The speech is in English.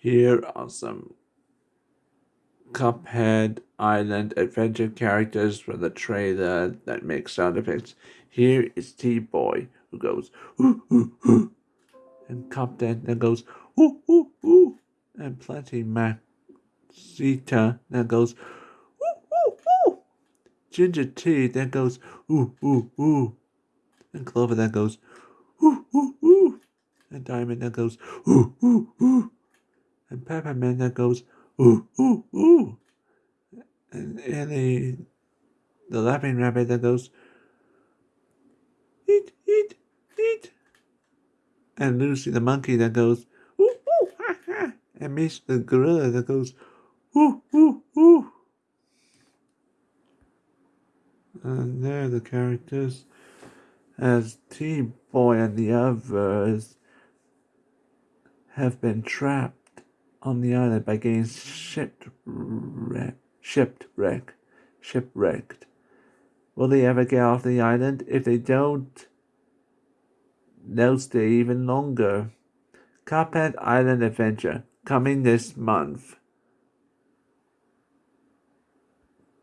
Here are some Cuphead Island adventure characters from the trailer that make sound effects. Here is T-Boy who goes ooh ooh ooh, and Cuphead that goes ooh ooh ooh, and Plenty Maxita that goes ooh ooh ooh, Ginger Tea that goes ooh ooh ooh, and Clover that goes ooh ooh ooh, and Diamond that goes ooh ooh ooh, and Peppermint that goes ooh ooh ooh, and Ellie, the laughing rabbit that goes eat eat eat, and Lucy the monkey that goes ooh ooh ha ha, and Miss the gorilla that goes ooh ooh ooh. And there are the characters as T-Boy and the others have been trapped on the island by getting shipwrecked. Shipwreck, shipwrecked. Will they ever get off the island? If they don't, they'll stay even longer. Cuphead Island Adventure, coming this month.